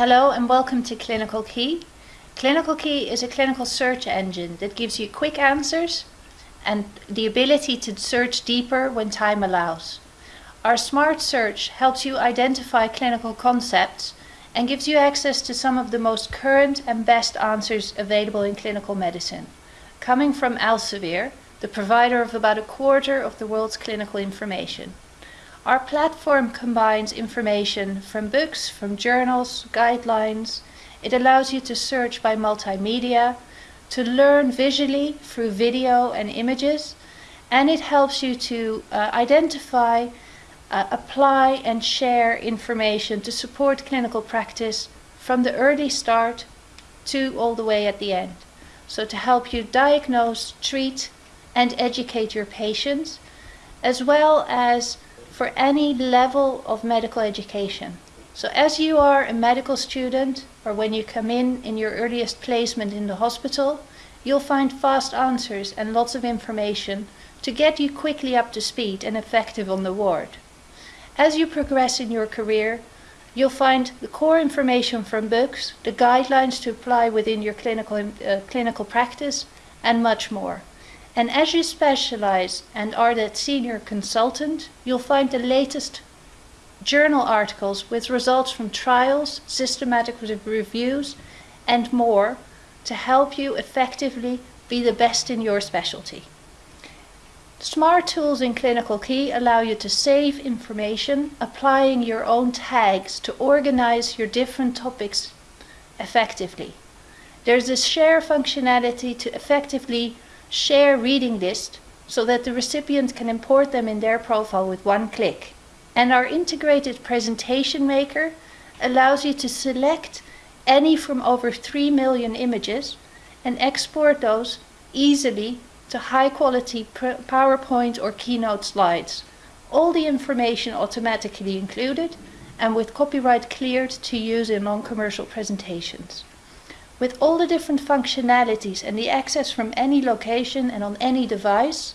Hello and welcome to Clinical Key. Clinical Key is a clinical search engine that gives you quick answers and the ability to search deeper when time allows. Our smart search helps you identify clinical concepts and gives you access to some of the most current and best answers available in clinical medicine, coming from Elsevier, the provider of about a quarter of the world's clinical information. Our platform combines information from books, from journals, guidelines. It allows you to search by multimedia, to learn visually through video and images, and it helps you to uh, identify, uh, apply and share information to support clinical practice from the early start to all the way at the end. So to help you diagnose, treat and educate your patients, as well as for any level of medical education. So as you are a medical student or when you come in in your earliest placement in the hospital, you'll find fast answers and lots of information to get you quickly up to speed and effective on the ward. As you progress in your career, you'll find the core information from books, the guidelines to apply within your clinical, uh, clinical practice, and much more. And as you specialize and are that senior consultant, you'll find the latest journal articles with results from trials, systematic reviews, and more to help you effectively be the best in your specialty. Smart tools in Clinical Key allow you to save information, applying your own tags to organize your different topics effectively. There's a share functionality to effectively share reading list so that the recipient can import them in their profile with one click. And our integrated presentation maker allows you to select any from over 3 million images and export those easily to high quality PowerPoint or Keynote slides. All the information automatically included and with copyright cleared to use in non-commercial presentations. With all the different functionalities and the access from any location and on any device,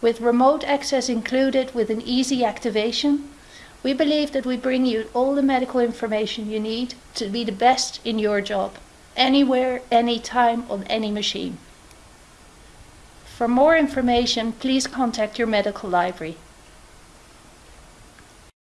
with remote access included with an easy activation, we believe that we bring you all the medical information you need to be the best in your job, anywhere, anytime, on any machine. For more information, please contact your medical library.